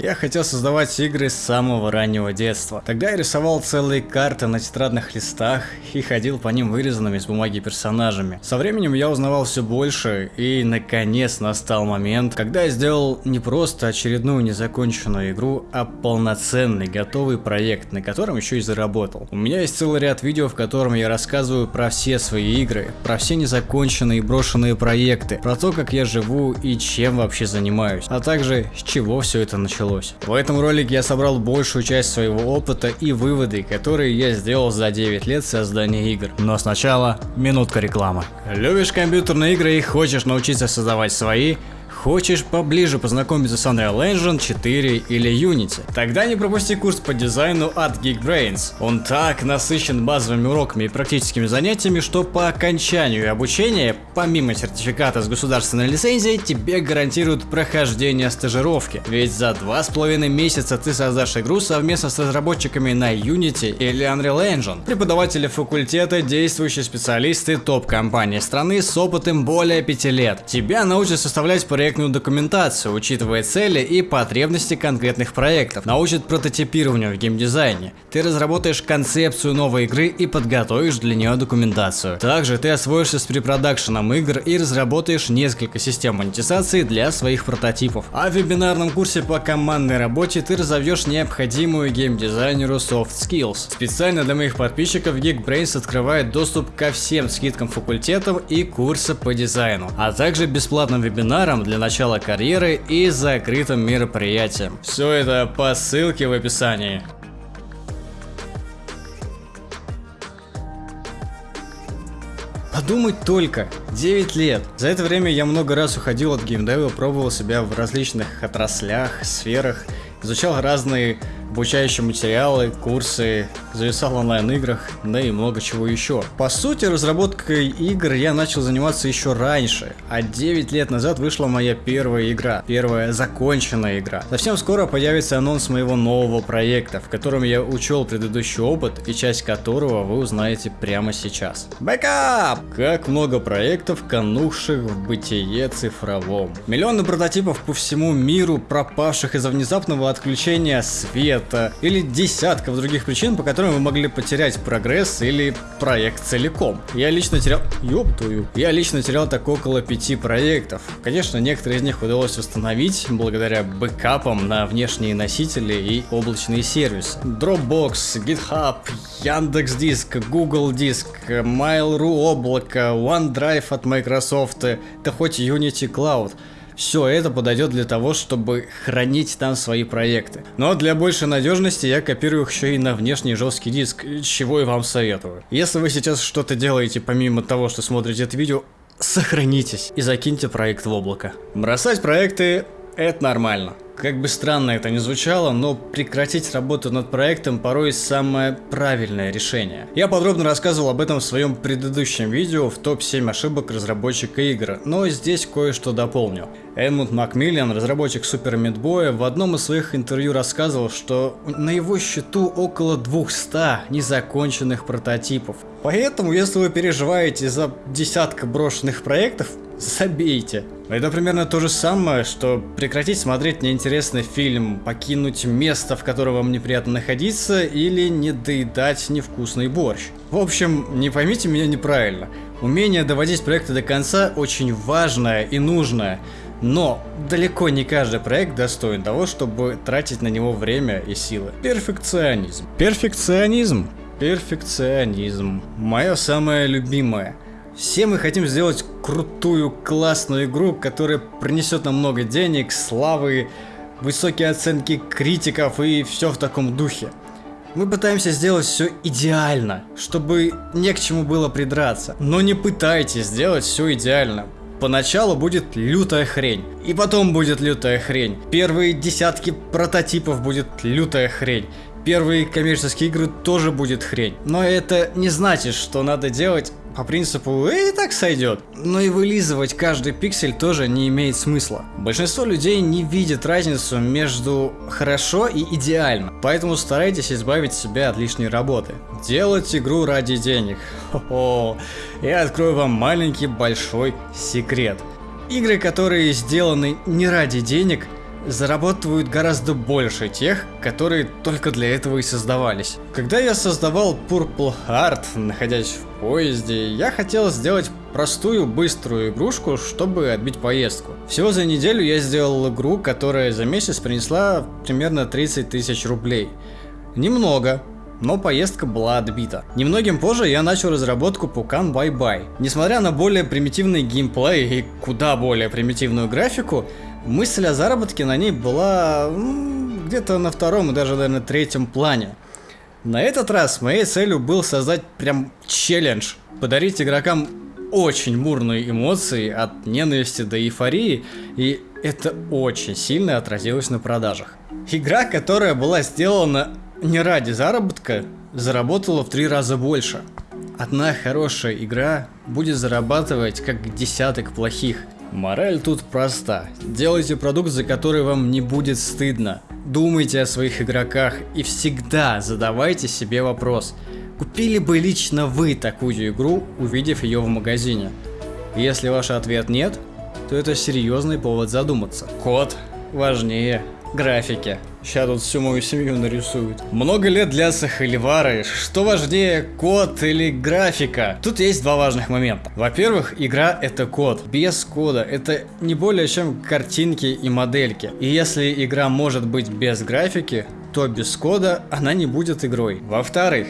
Я хотел создавать игры с самого раннего детства. Тогда я рисовал целые карты на тетрадных листах и ходил по ним вырезанными из бумаги персонажами. Со временем я узнавал все больше и наконец настал момент, когда я сделал не просто очередную незаконченную игру, а полноценный готовый проект, на котором еще и заработал. У меня есть целый ряд видео, в котором я рассказываю про все свои игры, про все незаконченные и брошенные проекты, про то, как я живу и чем вообще занимаюсь, а также с чего все это началось началось. В этом ролике я собрал большую часть своего опыта и выводы, которые я сделал за 9 лет создания игр. Но сначала минутка рекламы. Любишь компьютерные игры и хочешь научиться создавать свои? Хочешь поближе познакомиться с Unreal Engine 4 или Unity? Тогда не пропусти курс по дизайну от Geekbrains. Он так насыщен базовыми уроками и практическими занятиями, что по окончанию обучения, помимо сертификата с государственной лицензией, тебе гарантируют прохождение стажировки. Ведь за два с половиной месяца ты создашь игру совместно с разработчиками на Unity или Unreal Engine. Преподаватели факультета, действующие специалисты топ-компании страны с опытом более 5 лет. Тебя научат составлять проект проектную документацию, учитывая цели и потребности конкретных проектов, научит прототипированию в геймдизайне. Ты разработаешь концепцию новой игры и подготовишь для нее документацию. Также ты освоишься с препродакшеном игр и разработаешь несколько систем монетизации для своих прототипов. А в вебинарном курсе по командной работе ты разовьешь необходимую геймдизайнеру soft skills. Специально для моих подписчиков Geekbrains открывает доступ ко всем скидкам факультетов и курса по дизайну, а также бесплатным вебинарам для начала карьеры и закрытым мероприятием. Все это по ссылке в описании. Подумать только, 9 лет. За это время я много раз уходил от геймдева, пробовал себя в различных отраслях, сферах, изучал разные обучающие материалы, курсы, зависал в онлайн-играх, да и много чего еще. По сути, разработкой игр я начал заниматься еще раньше, а 9 лет назад вышла моя первая игра, первая законченная игра. Совсем скоро появится анонс моего нового проекта, в котором я учел предыдущий опыт и часть которого вы узнаете прямо сейчас. Бэкап! Как много проектов, канувших в небытие цифровом. Миллионы прототипов по всему миру, пропавших из-за внезапного отключения света, это или десятков других причин, по которым вы могли потерять прогресс или проект целиком. Я лично терял... Ёб твою. Я лично терял так около пяти проектов. Конечно, некоторые из них удалось восстановить благодаря бэкапам на внешние носители и облачные сервисы. Dropbox, GitHub, Яндекс.Диск, Google Диск, Mail.ru облако, OneDrive от Microsoft, да хоть Unity Cloud. Все это подойдет для того, чтобы хранить там свои проекты. Но для большей надежности я копирую их еще и на внешний жесткий диск, чего и вам советую. Если вы сейчас что-то делаете помимо того, что смотрите это видео, сохранитесь и закиньте проект в облако. Бросать проекты это нормально. Как бы странно это ни звучало, но прекратить работу над проектом порой самое правильное решение. Я подробно рассказывал об этом в своем предыдущем видео в топ-7 ошибок разработчика игр, но здесь кое-что дополню. Эдмунд Макмиллиан, разработчик Супер Мидбоя, в одном из своих интервью рассказывал, что на его счету около 200 незаконченных прототипов. Поэтому, если вы переживаете за десятка брошенных проектов, забейте. Это примерно то же самое, что прекратить смотреть неинтересный фильм, покинуть место, в котором вам неприятно находиться, или не доедать невкусный борщ. В общем, не поймите меня неправильно. Умение доводить проекты до конца очень важное и нужное. Но далеко не каждый проект достоин того, чтобы тратить на него время и силы. Перфекционизм. Перфекционизм. Перфекционизм. Мое самое любимое – все мы хотим сделать крутую, классную игру, которая принесет нам много денег, славы, высокие оценки критиков и все в таком духе. Мы пытаемся сделать все идеально, чтобы не к чему было придраться. Но не пытайтесь сделать все идеально. Поначалу будет лютая хрень, и потом будет лютая хрень. Первые десятки прототипов будет лютая хрень первые коммерческие игры тоже будет хрень. Но это не значит, что надо делать по принципу «и так сойдет». Но и вылизывать каждый пиксель тоже не имеет смысла. Большинство людей не видит разницу между хорошо и идеально, поэтому старайтесь избавить себя от лишней работы. Делать игру ради денег. Хо-хо. Я открою вам маленький большой секрет. Игры, которые сделаны не ради денег, зарабатывают гораздо больше тех, которые только для этого и создавались. Когда я создавал Purple Heart, находясь в поезде, я хотел сделать простую, быструю игрушку, чтобы отбить поездку. Всего за неделю я сделал игру, которая за месяц принесла примерно 30 тысяч рублей. Немного, но поездка была отбита. Немногим позже я начал разработку Pukan Bye Bye. Несмотря на более примитивный геймплей и куда более примитивную графику, мысль о заработке на ней была где-то на втором и даже, наверное, третьем плане. На этот раз моей целью был создать прям челлендж, подарить игрокам очень бурные эмоции от ненависти до эйфории, и это очень сильно отразилось на продажах. Игра, которая была сделана не ради заработка, заработала в три раза больше. Одна хорошая игра будет зарабатывать как десяток плохих. Мораль тут проста. Делайте продукт, за который вам не будет стыдно. Думайте о своих игроках и всегда задавайте себе вопрос. Купили бы лично вы такую игру, увидев ее в магазине? Если ваш ответ нет, то это серьезный повод задуматься. Код важнее графики. Сейчас тут всю мою семью нарисуют. Много лет для Сахаливары. Что важнее, код или графика? Тут есть два важных момента. Во-первых, игра это код. Без кода это не более чем картинки и модельки. И если игра может быть без графики, то без кода она не будет игрой. Во-вторых,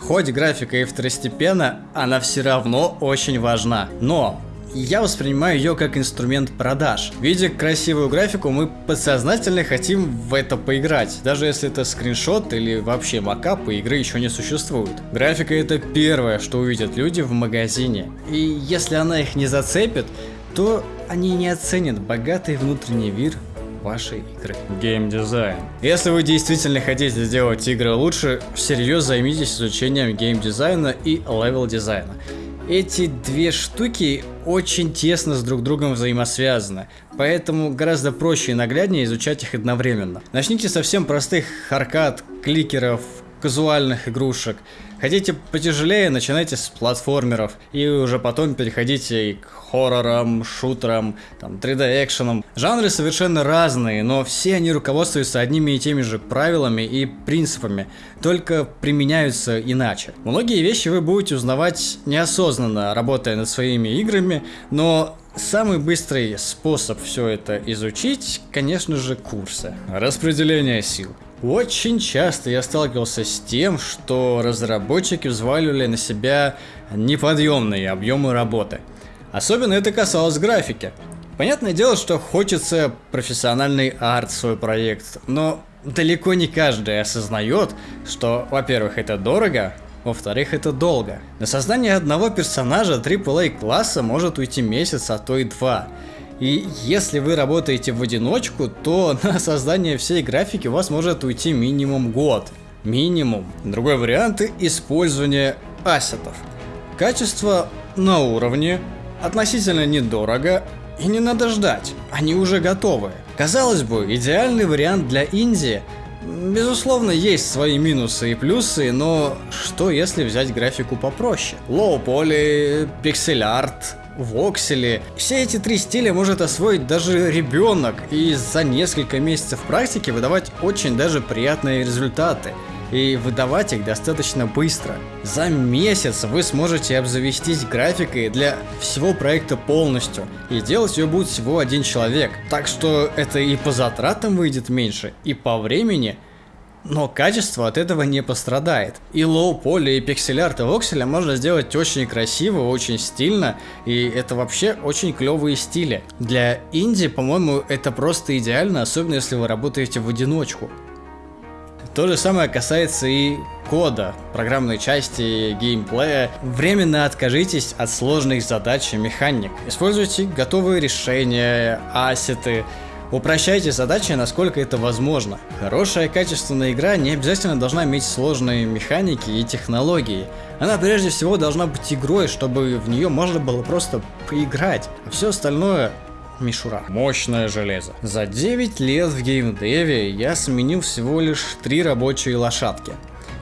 Хоть графика и второстепенна, она все равно очень важна. Но я воспринимаю ее как инструмент продаж. Видя красивую графику, мы подсознательно хотим в это поиграть, даже если это скриншот или вообще макап, и игры еще не существует. Графика это первое, что увидят люди в магазине. И если она их не зацепит, то они не оценят богатый внутренний мир вашей игры. Геймдизайн. Если вы действительно хотите сделать игры лучше, всерьез займитесь изучением геймдизайна и level дизайна. Эти две штуки очень тесно с друг другом взаимосвязаны, поэтому гораздо проще и нагляднее изучать их одновременно. Начните со совсем простых аркад, кликеров, казуальных игрушек. Хотите потяжелее, начинайте с платформеров, и уже потом переходите к хоррорам, шутерам, там, 3D-экшенам. Жанры совершенно разные, но все они руководствуются одними и теми же правилами и принципами, только применяются иначе. Многие вещи вы будете узнавать неосознанно, работая над своими играми, но Самый быстрый способ все это изучить, конечно же, курсы. Распределение сил. Очень часто я сталкивался с тем, что разработчики взваливали на себя неподъемные объемы работы. Особенно это касалось графики. Понятное дело, что хочется профессиональный арт в свой проект, но далеко не каждый осознает, что, во-первых, это дорого, во-вторых, это долго. На создание одного персонажа AAA класса может уйти месяц, а то и два. И если вы работаете в одиночку, то на создание всей графики у вас может уйти минимум год. Минимум. Другой вариант – использование ассетов. Качество на уровне, относительно недорого и не надо ждать, они уже готовы. Казалось бы, идеальный вариант для Индии. Безусловно, есть свои минусы и плюсы, но что если взять графику попроще? Лоу-поли, пиксель-арт, воксели. Все эти три стиля может освоить даже ребенок и за несколько месяцев практики выдавать очень даже приятные результаты и выдавать их достаточно быстро. За месяц вы сможете обзавестись графикой для всего проекта полностью, и делать ее будет всего один человек. Так что это и по затратам выйдет меньше, и по времени – но качество от этого не пострадает. И low poly, и пиксель-арт, и вокселя можно сделать очень красиво, очень стильно, и это вообще очень клевые стили. Для инди, по-моему, это просто идеально, особенно если вы работаете в одиночку. То же самое касается и кода, программной части, геймплея. Временно откажитесь от сложных задач и механик. Используйте готовые решения, ассеты, Упрощайте задачи, насколько это возможно. Хорошая качественная игра не обязательно должна иметь сложные механики и технологии. Она прежде всего должна быть игрой, чтобы в нее можно было просто поиграть. А все остальное мишура. Мощное железо. За 9 лет в геймдеве я сменил всего лишь 3 рабочие лошадки.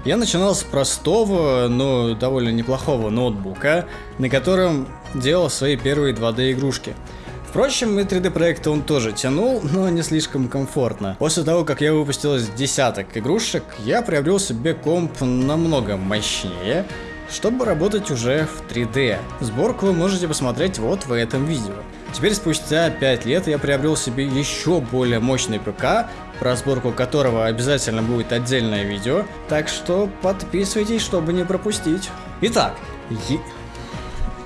Я начинал с простого, но довольно неплохого ноутбука, на котором делал свои первые 2D игрушки Впрочем, и 3D проекты он тоже тянул, но не слишком комфортно. После того, как я выпустил десяток игрушек, я приобрел себе комп намного мощнее, чтобы работать уже в 3D. Сборку вы можете посмотреть вот в этом видео. Теперь спустя 5 лет я приобрел себе еще более мощный ПК, про сборку которого обязательно будет отдельное видео, так что подписывайтесь, чтобы не пропустить. Итак.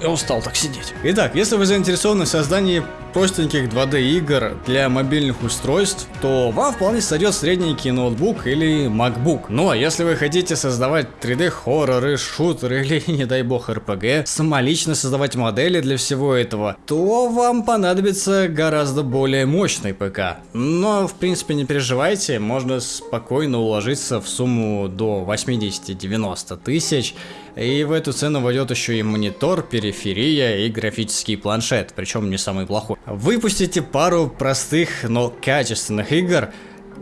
Я устал так сидеть. Итак, если вы заинтересованы в создании простеньких 2D игр для мобильных устройств, то вам вполне сойдет средненький ноутбук или MacBook. Ну, а если вы хотите создавать 3D хорроры, шутеры или, не дай бог, RPG, самолично создавать модели для всего этого, то вам понадобится гораздо более мощный ПК. Но, в принципе, не переживайте, можно спокойно уложиться в сумму до 80-90 тысяч, и в эту цену войдет еще и монитор, периферия и графический планшет, причем не самый плохой. Выпустите пару простых, но качественных игр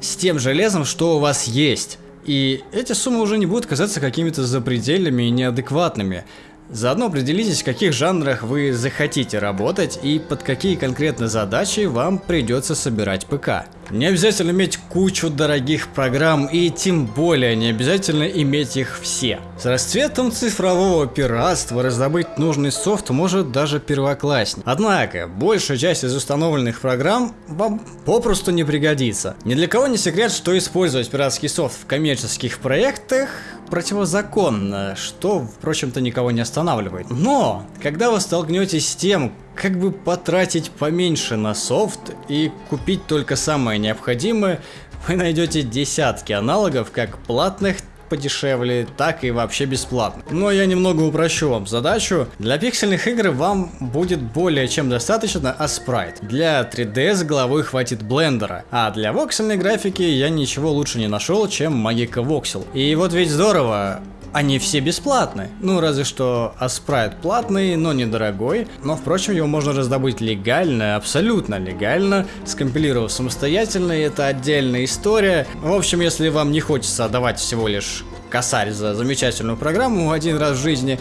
с тем железом, что у вас есть. И эти суммы уже не будут казаться какими-то запредельными и неадекватными. Заодно определитесь, в каких жанрах вы захотите работать и под какие конкретно задачи вам придется собирать ПК. Не обязательно иметь кучу дорогих программ и тем более не обязательно иметь их все. С расцветом цифрового пиратства раздобыть нужный софт может даже первоклассник. Однако, большая часть из установленных программ вам попросту не пригодится. Ни для кого не секрет, что использовать пиратский софт в коммерческих проектах противозаконно, что, впрочем-то, никого не останавливает. Но, когда вы столкнетесь с тем, как бы потратить поменьше на софт и купить только самое необходимое, вы найдете десятки аналогов как платных, подешевле, так и вообще бесплатно. Но я немного упрощу вам задачу. Для пиксельных игр вам будет более чем достаточно Asprite. Для 3D с головой хватит блендера. А для воксельной графики я ничего лучше не нашел, чем Magica Voxel. И вот ведь здорово, они все бесплатны. Ну, разве что Аспрайт платный, но недорогой. Но, впрочем, его можно раздобыть легально, абсолютно легально, скомпилировав самостоятельно, и это отдельная история. В общем, если вам не хочется отдавать всего лишь косарь за замечательную программу один раз в жизни,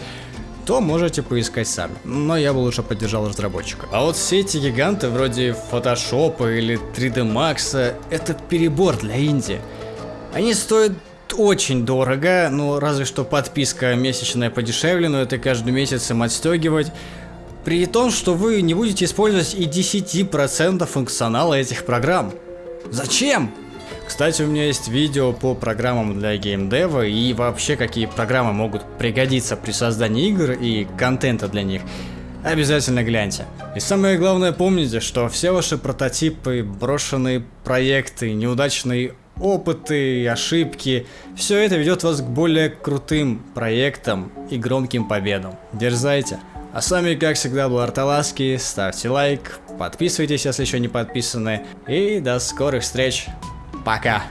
то можете поискать сами. Но я бы лучше поддержал разработчика. А вот все эти гиганты вроде Photoshop или 3D Max это перебор для инди. Они стоят очень дорого, ну разве что подписка месячная подешевле, но это каждый месяц им отстегивать. При том, что вы не будете использовать и 10% функционала этих программ. Зачем? Кстати, у меня есть видео по программам для геймдева и вообще какие программы могут пригодиться при создании игр и контента для них. Обязательно гляньте. И самое главное помните, что все ваши прототипы, брошенные проекты, неудачные опыты, ошибки. Все это ведет вас к более крутым проектам и громким победам. Дерзайте. А с вами, как всегда, был Арталаски. Ставьте лайк, подписывайтесь, если еще не подписаны. И до скорых встреч. Пока.